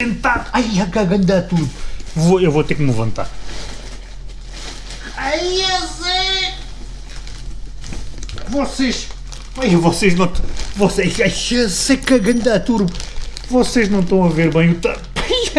tentar. Ai, a caganda tudo. Vou, eu vou ter que me levantar. Ai, esse... Vocês. Ai, vocês não. Vocês. Ai, esse caganda turbo. Vocês não estão a ver bem o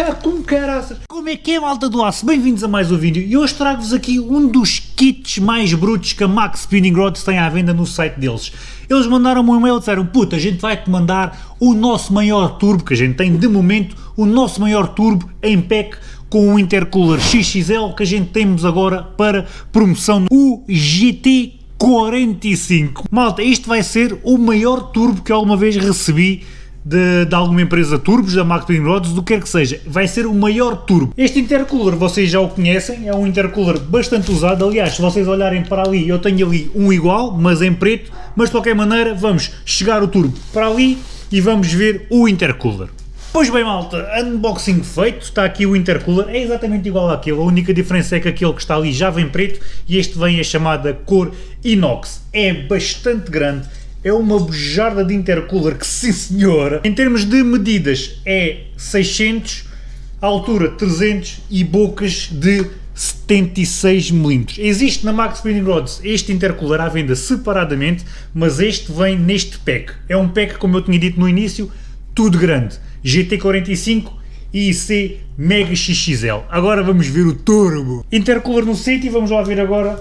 tamanho. com caraças. Como é que é, malta do aço? Bem-vindos a mais um vídeo e hoje trago-vos aqui um dos kits mais brutos que a Max Spinning Rods tem à venda no site deles. Eles mandaram-me um e-mail e disseram, puta, a gente vai-te mandar o nosso maior turbo, que a gente tem de momento, o nosso maior turbo em pack com o intercooler XXL que a gente temos agora para promoção, o GT 45. Malta, isto vai ser o maior turbo que alguma vez recebi de, de, alguma empresa turbos, da Twin Rods, do que quer que seja, vai ser o maior turbo. Este intercooler vocês já o conhecem, é um intercooler bastante usado, aliás, se vocês olharem para ali, eu tenho ali um igual, mas em preto, mas de qualquer maneira vamos chegar o turbo para ali e vamos ver o intercooler. Pois bem malta, unboxing feito, está aqui o intercooler, é exatamente igual àquele, a única diferença é que aquele que está ali já vem preto e este vem a chamada cor inox, é bastante grande, é uma bujarda de intercooler que sim senhora. Em termos de medidas é 600, altura 300 e bocas de 76 mm. Existe na Max Spinning Rods este intercooler à venda separadamente, mas este vem neste pack. É um pack, como eu tinha dito no início, tudo grande. GT45 e IC Mega XXL. Agora vamos ver o turbo. Intercooler no sítio e vamos lá ver agora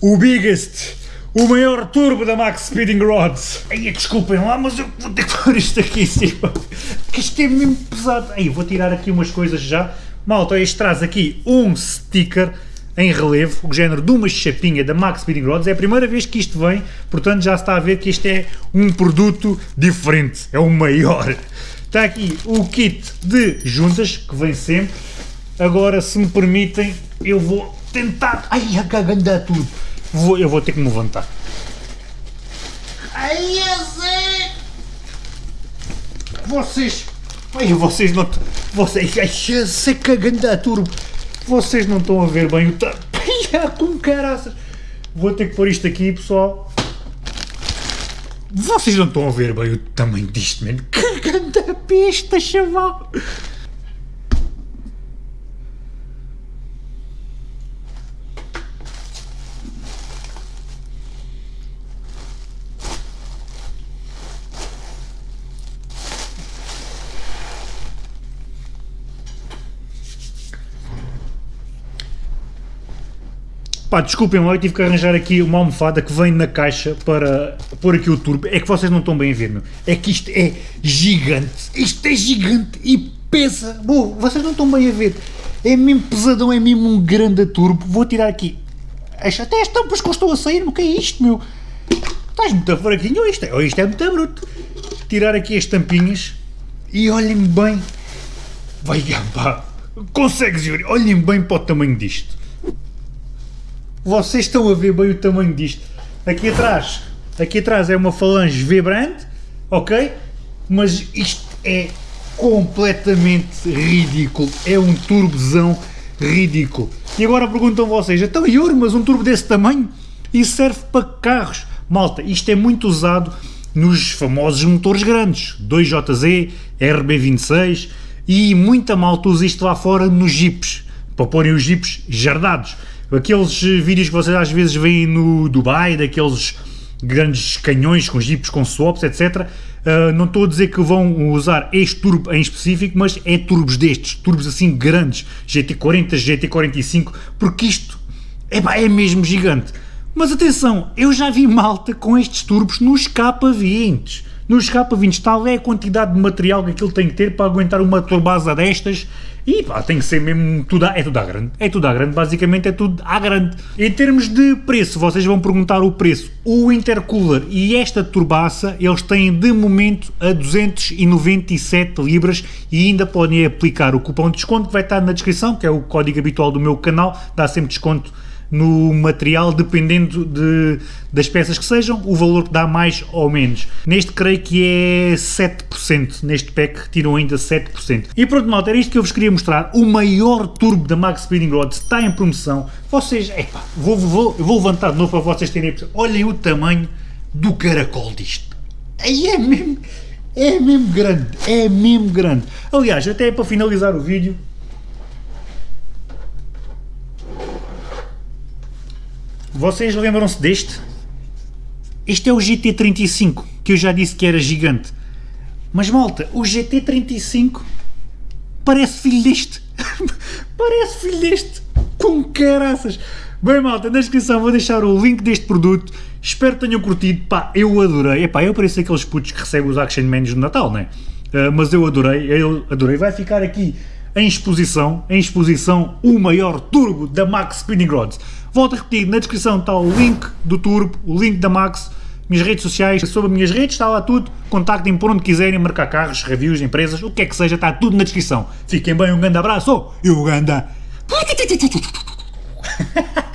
o biggest o maior turbo da Max Speeding Rods. Aí desculpem lá, mas eu vou ter que pôr isto aqui em cima, que isto é mesmo pesado. Aí vou tirar aqui umas coisas já. Malta, este traz aqui um sticker em relevo, o género de uma chapinha da Max Speeding Rods. É a primeira vez que isto vem, portanto já está a ver que isto é um produto diferente, é o maior. Está aqui o kit de juntas, que vem sempre. Agora, se me permitem, eu vou tentar... Ai, a caganda tudo Vou, eu vou ter que me levantar. Ai, esse... Vocês... Ai, vocês não... Vocês... Ai, esse cagando a turbo. Vocês não estão a ver bem o tamanho. com caraças. Vou ter que pôr isto aqui, pessoal. Vocês não estão a ver bem o tamanho disto, mano. Cagando a pista, chaval. Pá, desculpem lá, eu tive que arranjar aqui uma almofada que vem na caixa para pôr aqui o turbo. É que vocês não estão bem a ver, meu. É que isto é gigante. Isto é gigante e pesa. Bom, vocês não estão bem a ver. É mesmo pesadão, é mesmo um grande turbo. Vou tirar aqui. Até as tampas que estou a sair, o que é isto, meu? Estás muito fraquinho, isto é, isto é muito bruto. Tirar aqui as tampinhas e olhem bem. Vai, pá. Consegues ver? Olhem bem para o tamanho disto. Vocês estão a ver bem o tamanho disto. Aqui atrás, aqui atrás é uma falange vibrante, ok? Mas isto é completamente ridículo. É um turbozão ridículo. E agora perguntam vocês, então Yuri, mas um turbo desse tamanho? Isso serve para carros. Malta, isto é muito usado nos famosos motores grandes, 2JZ, RB26 e muita malta usa isto lá fora nos jeeps, para porem os jeeps jardados. Aqueles vídeos que vocês às vezes veem no Dubai, daqueles grandes canhões com jipes, com swaps, etc. Uh, não estou a dizer que vão usar este turbo em específico, mas é turbos destes, turbos assim grandes, GT40, GT45, porque isto é, é mesmo gigante. Mas atenção, eu já vi malta com estes turbos nos K20. Nos K20 tal é a quantidade de material que aquilo tem que ter para aguentar uma turbasa destas e pá, tem que ser mesmo tudo é tudo à grande. É tudo à grande, basicamente é tudo à grande. Em termos de preço, vocês vão perguntar o preço. O intercooler e esta turbaça, eles têm de momento a 297 libras e ainda podem aplicar o cupom de desconto que vai estar na descrição, que é o código habitual do meu canal, dá sempre desconto no material, dependendo de, das peças que sejam, o valor que dá mais ou menos. Neste creio que é 7%, neste pack tiram ainda 7%. E pronto malta, era isto que eu vos queria mostrar, o maior turbo da Max Speeding Rods está em promoção, vocês, epá, vou, vou, vou levantar de novo para vocês terem olhem o tamanho do caracol disto, aí é mesmo, é mesmo grande, é mesmo grande. Aliás, até para finalizar o vídeo, vocês lembram-se deste? Este é o GT35, que eu já disse que era gigante. Mas malta, o GT35 parece filho deste. parece filho deste. Com caraças. Bem malta, na descrição vou deixar o link deste produto. Espero que tenham curtido. Pá, eu adorei. Epá, eu pareço aqueles putos que recebem os Action Menus no Natal, né? Uh, mas eu adorei, eu adorei. Vai ficar aqui em exposição, em exposição, o maior turbo da Max Spinning Rods. Volto a repetir, na descrição está o link do turbo, o link da Max, minhas redes sociais, sobre as minhas redes, está lá tudo. Contactem por onde quiserem, marcar carros, reviews, empresas, o que é que seja, está tudo na descrição. Fiquem bem, um grande abraço e um grande...